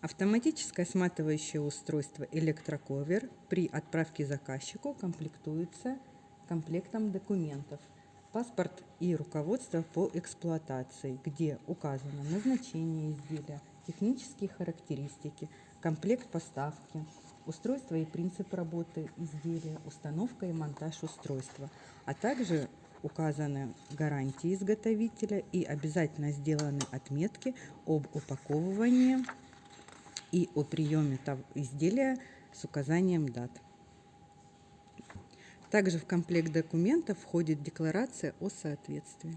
Автоматическое сматывающее устройство электроковер при отправке заказчику комплектуется комплектом документов. Паспорт и руководство по эксплуатации, где указано назначение изделия, технические характеристики, комплект поставки, устройство и принцип работы изделия, установка и монтаж устройства, а также указаны гарантии изготовителя и обязательно сделаны отметки об упаковывании и о приеме изделия с указанием дат. Также в комплект документов входит декларация о соответствии.